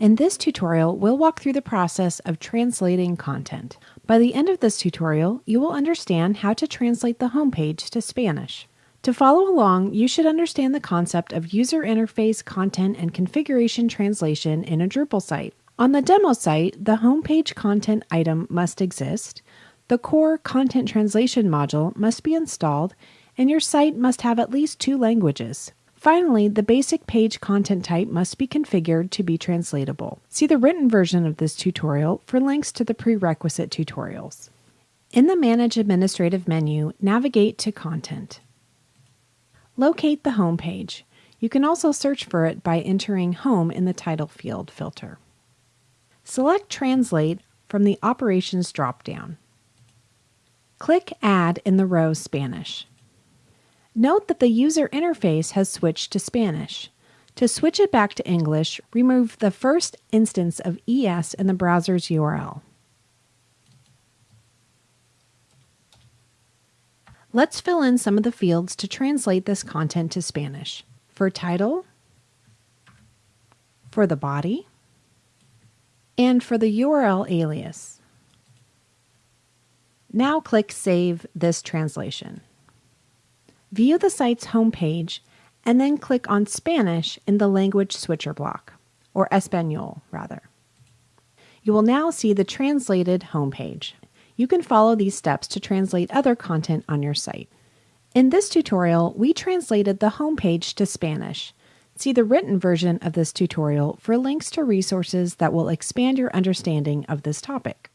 In this tutorial, we'll walk through the process of translating content. By the end of this tutorial, you will understand how to translate the homepage to Spanish. To follow along, you should understand the concept of user interface content and configuration translation in a Drupal site. On the demo site, the homepage content item must exist, the core content translation module must be installed, and your site must have at least two languages. Finally, the basic page content type must be configured to be translatable. See the written version of this tutorial for links to the prerequisite tutorials. In the Manage Administrative menu, navigate to Content. Locate the home page. You can also search for it by entering Home in the title field filter. Select Translate from the Operations dropdown. Click Add in the row Spanish. Note that the user interface has switched to Spanish. To switch it back to English, remove the first instance of ES in the browser's URL. Let's fill in some of the fields to translate this content to Spanish. For title, for the body, and for the URL alias. Now click Save this translation. View the site's homepage and then click on Spanish in the language switcher block, or Espanol rather. You will now see the translated homepage. You can follow these steps to translate other content on your site. In this tutorial, we translated the homepage to Spanish. See the written version of this tutorial for links to resources that will expand your understanding of this topic.